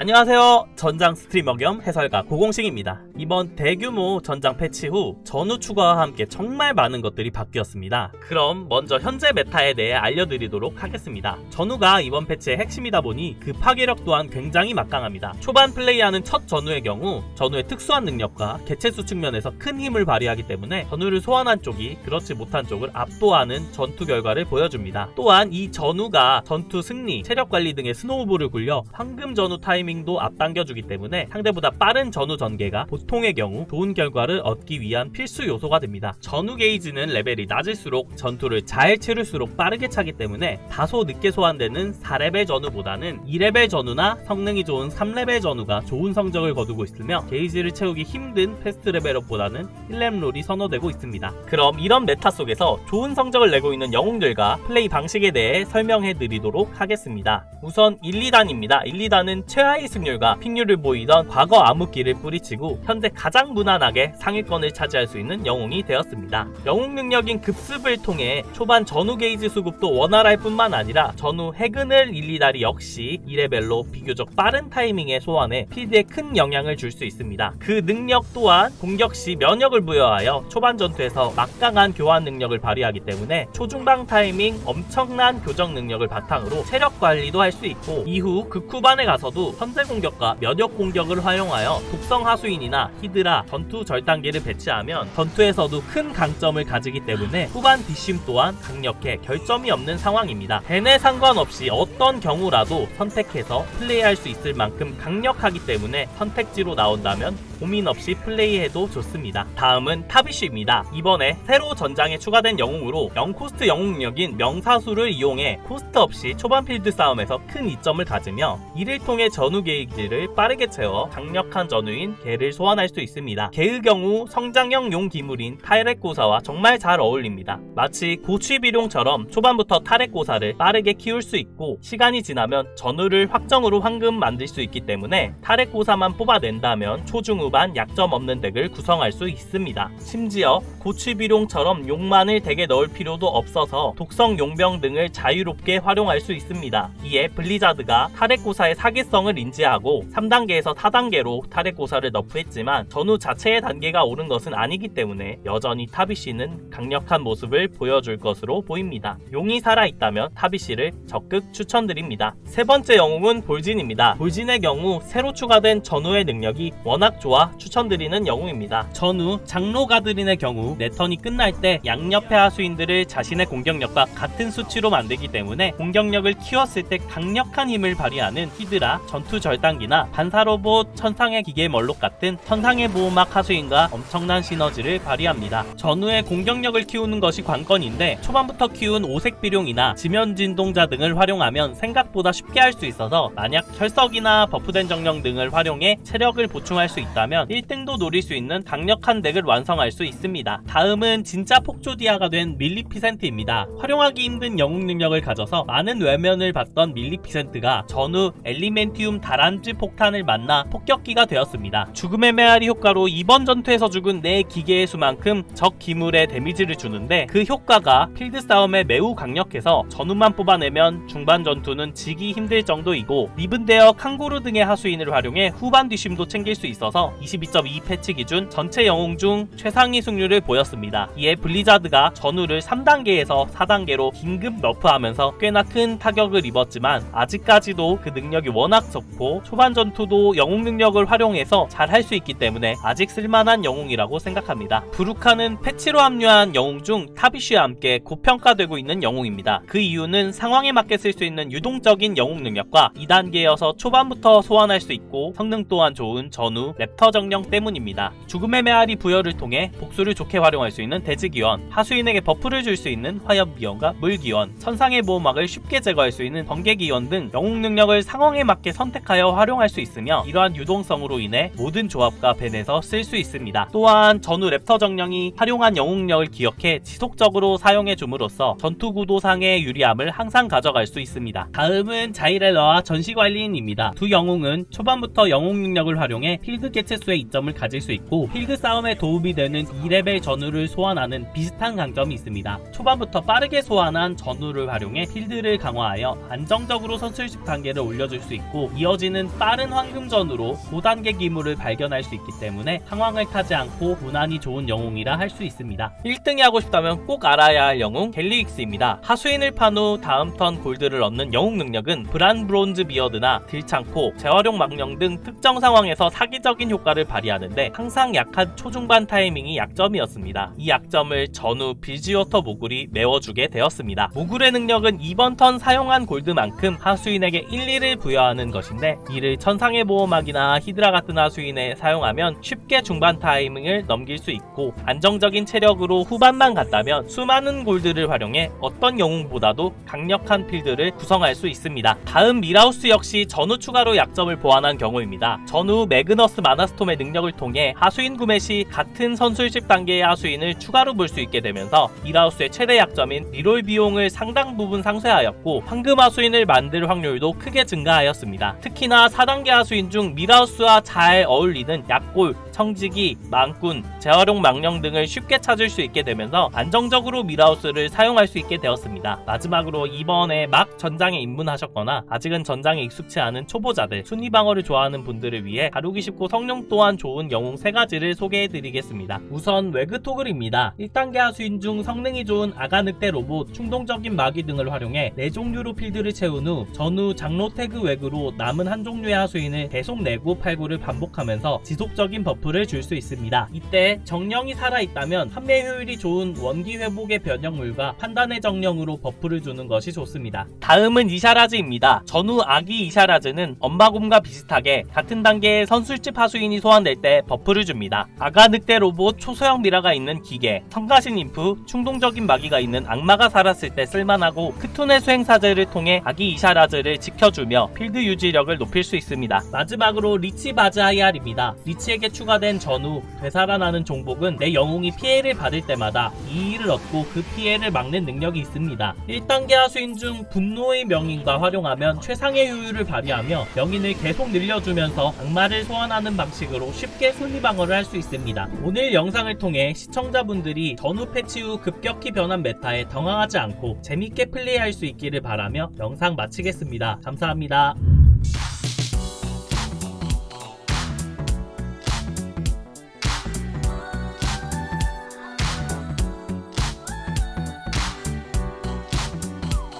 안녕하세요. 전장 스트리머 겸 해설가 고공식입니다 이번 대규모 전장 패치 후 전우 추가와 함께 정말 많은 것들이 바뀌었습니다. 그럼 먼저 현재 meta에 대해 알려드리도록 하겠습니다. 전우가 이번 패치의 핵심이다 보니 그 파괴력 또한 굉장히 막강합니다. 초반 플레이하는 첫 전우의 경우 전우의 특수한 능력과 개체수 측면에서 큰 힘을 발휘하기 때문에 전우를 소환한 쪽이 그렇지 못한 쪽을 압도하는 전투 결과를 보여줍니다. 또한 이 전우가 전투 승리, 체력 관리 등의 snowball을 굴려 황금 전우 타이밍도 앞당겨주기 때문에 상대보다 빠른 전우 전개가 보통 의 경우 좋은 결과를 얻기 위한 필수 요소가 됩니다. 전우 게이지는 레벨이 낮을수록 전투를 잘 치를수록 빠르게 차기 때문에 다소 늦게 소환되는 4레벨 전우보다는 2레벨 전우나 성능이 좋은 3레벨 전우가 좋은 성적을 거두고 있으며 게이지를 채우기 힘든 fast level up보다는 1렙 roll이 선호되고 있습니다. 그럼 이런 meta 속에서 좋은 성적을 내고 있는 영웅들과 플레이 방식에 대해 설명해 드리도록 하겠습니다. 우선 1, 2단입니다. 1, 2단은 최하위 승률과 pick률을 보이던 과거 암흑기를 뿌리치고 현재 가장 무난하게 상위권을 차지할 수 있는 영웅이 되었습니다. 영웅 능력인 급습을 통해 초반 전우 게이지 수급도 원활할 뿐만 아니라 전우 해근을 일리다리 역시 2레벨로 비교적 빠른 타이밍에 소환해 필드에 큰 영향을 줄 수 있습니다. 그 능력 또한 공격 시 면역을 부여하여 초반 전투에서 막강한 교환 능력을 발휘하기 때문에 초중반 타이밍 엄청난 교환 능력을 바탕으로 체력 관리도 할 수 있고 이후 극후반에 가서도 현재 공격과 면역 공격을 활용하여 독성 하수인이나 히드라, 전투 절단기를 배치하면 전투에서도 큰 강점을 가지기 때문에 후반 뒷심 또한 강력해 결점이 없는 상황입니다. ban에 상관없이 어떤 경우라도 선택해서 플레이할 수 있을 만큼 강력하기 때문에 선택지로 나온다면 고민 없이 플레이해도 좋습니다. 다음은 타비쉬입니다. 이번에 새로 전장에 추가된 영웅으로 0cost 영웅력인 명사수를 이용해 cost 없이 초반 필드 싸움에서 큰 이점을 가지며 이를 통해 전우 게이지를 빠르게 채워 강력한 전우인 게를 소환할 수 있습니다. 게의 경우 성장형 용 기물인 타렉고사와 정말 잘 어울립니다. 마치 고취비룡처럼 초반부터 타렉고사를 빠르게 키울 수 있고 시간이 지나면 전우를 확정으로 황금 만들 수 있기 때문에 타렉고사만 뽑아낸다면 초중후 반 약점 없는 deck을 구성할 수 있습니다. 심지어 고취비룡처럼 용만을 deck에 넣을 필요도 없어서 독성 용병 등을 자유롭게 활용할 수 있습니다. 이에 블리자드가 타렉고사의 사기성을 인지하고 3단계에서 4단계로 타렉고사를 nerf했지만 전우 자체의 단계가 오른 것은 아니기 때문에 여전히 타비쉬는 강력한 모습을 보여줄 것으로 보입니다. 용이 살아있다면 타비쉬를 적극 추천드립니다. 세 번째 영웅은 볼진입니다. 볼진의 경우 새로 추가된 전우의 능력이 워낙 좋아 추천드리는 영웅입니다. 전우 장로 가드린의 경우 내 턴이 끝날 때 양옆의 하수인들을 자신의 공격력과 같은 수치로 만들기 때문에 공격력을 키웠을 때 강력한 힘을 발휘하는 히드라, 전투 절단기나 반사로봇, 천상의 기계 멀록 같은 천상의 보호막 하수인과 엄청난 시너지를 발휘합니다. 전우의 공격력을 키우는 것이 관건인데 초반부터 키운 오색 비룡이나 지면 진동자 등을 활용하면 생각보다 쉽게 할 수 있어서 만약 혈석이나 buff된 정령 등을 활용해 체력을 보충할 수 있다면 1등도 노릴 수 있는 강력한 deck을 완성할 수 있습니다. 다음은 진짜 폭조디아가 된 밀리피센트입니다. 활용하기 힘든 영웅 능력을 가져서 많은 외면을 받던 밀리피센트가 전우 엘리멘티움 다란쥐 폭탄을 만나 폭격기가 되었습니다. 죽음의 메아리 효과로 이번 전투에서 죽은 내 기계의 수만큼 적 기물에 damage를 주는데 그 효과가 필드 싸움에 매우 강력해서 전우만 뽑아내면 중반 전투는 지기 힘들 정도이고 리븐데어 칸고르 등의 하수인을 활용해 후반 뒷심도 챙길 수 있어 서 22.2 패치 기준 전체 영웅 중 최상위 승률을 보였습니다. 이에 블리자드가 전우를 3단계에서 4단계로 긴급 nerf하면서 꽤나 큰 타격을 입었지만 아직까지도 그 능력이 워낙 좋고 초반 전투도 영웅 능력을 활용해서 잘 할 수 있기 때문에 아직 쓸만한 영웅이라고 생각합니다. 브루칸은 패치로 합류한 영웅 중 타비쉬와 함께 고평가되고 있는 영웅입니다. 그 이유는 상황에 맞게 쓸 수 있는 유동적인 영웅 능력과 2단계여서 초반부터 소환할 수 있고 성능 또한 좋은 전우 랩터 정령 때문입니다. 죽음의 메아리 부여를 통해 복수를 좋게 활용할 수 있는 대지기원, 하수인에게 buff를 줄 수 있는 화염기원과 물기원, 천상의 보호막을 쉽게 제거할 수 있는 번개기원 등 영웅 능력을 상황에 맞게 선택하여 활용할 수 있으며 이러한 유동성으로 인해 모든 조합과 ban에서 쓸 수 있습니다. 또한 전우 랩터 정령이 활용한 영웅력을 기억해 지속적으로 사용해 줌으로써 전투 구도상의 유리함을 항상 가져갈 수 있습니다. 다음은 자이렐라와 전시관리인입니다. 두 영웅은 초반부터 영웅 능력을 활용해 필드 수의 이점을 가질 수 있고 필드 싸움에 도움이 되는 2레벨 전우를 소환하는 비슷한 강점이 있습니다. 초반부터 빠르게 소환한 전우를 활용해 필드를 강화하여 안정적으로 선술집 단계를 올려줄 수 있고 이어지는 빠른 황금 전우로 5단계 기물을 발견할 수 있기 때문에 상황을 타지 않고 무난히 좋은 영웅이라 할 수 있습니다. 1등이 하고 싶다면 꼭 알아야 할 영웅 갤리윅스입니다. 하수인을 판 후 다음 턴 골드를 얻는 영웅 능력은 브란 브론즈 비어드나 딜창코, 재활용 망령 등 특정 상황에서 사기적인 효과 를 발휘하는데 항상 약한 초중반 타이밍이 약점이었습니다. 이 약점을 전우 빌지워터 모굴이 메워주게 되었습니다. 모굴의 능력은 이번 턴 사용한 골드만큼 하수인에게 1, 2를 부여하는 것인데 이를 천상의 보호막이나 히드라 같은 하수인에 사용하면 쉽게 중반 타이밍을 넘길 수 있고 안정적인 체력으로 후반만 갔다면 수많은 골드를 활용해 어떤 영웅보다도 강력한 필드를 구성할 수 있습니다. 다음 밀하우스 역시 전우 추가로 약점을 보완한 경우입니다. 전우 매그너스 마나 스톰의 능력을 통해 하수인 구매 시 같은 선술집 단계의 하수인을 추가로 볼 수 있게 되면서 밀하우스의 최대 약점인 reroll 비용을 상당 부분 상쇄하였고 황금 하수인을 만들 확률도 크게 증가하였습니다. 특히나 4단계 하수인 중 밀하우스와 잘 어울리는 약골, 청지기, 망꾼, 재활용 망령 등을 쉽게 찾을 수 있게 되면서 안정적으로 밀하우스를 사용할 수 있게 되었습니다. 마지막으로 이번에 막 전장에 입문하셨거나 아직은 전장에 익숙치 않은 초보자들, 순위 방어를 좋아하는 분들을 위해 다루기 쉽고 성능 또한 좋은 영웅 3가지를 소개해드리겠습니다. 우선 왜그토글입니다. 1단계 하수인 중 성능이 좋은 아가 늑대 로봇, 충동적인 마기 등을 활용해 4종류로 필드를 채운 후 전우 장로 태그 웨그로 남은 한 종류의 하수인을 계속 내고 팔고를 반복하면서 지속적인 buff를 줄 수 있습니다. 이때 정령이 살아있다면 판매 효율이 좋은 원기 회복의 변형물과 파티의 정령으로 buff를 주는 것이 좋습니다. 다음은 이샤라즈입니다. 전우 아기 이샤라즈는 엄마곰과 비슷하게 같은 단계의 선술집 하수인이 소환될 때 buff를 줍니다. 아가 늑대 로봇 초소형 미라가 있는 기계, 성가신 인프, 충동적인 마기가 있는 악마가 살았을 때 쓸만하고 크툰의 수행사제를 통해 아기 이샤라즈를 지켜주며 필드 유지력을 높일 수 있습니다. 마지막으로 리치 바즈하이알입니다. 리치에게 추가된 전우 되살아나는 종복은 내 영웅이 피해를 받을 때마다 이의를 얻고 그 피해를 막는 능력이 있습니다. 1단계 하수인 중 분노의 명인과 활용하면 최상의 효율을 발휘하며 명인을 계속 늘려주면서 악마를 소환하는 방식으로 쉽게 순위방어를 할 수 있습니다. 오늘 영상을 통해 시청자분들이 전우 패치 후 급격히 변한 meta에 당황하지 않고 재밌게 플레이할 수 있기를 바라며 영상 마치겠습니다. 감사합니다.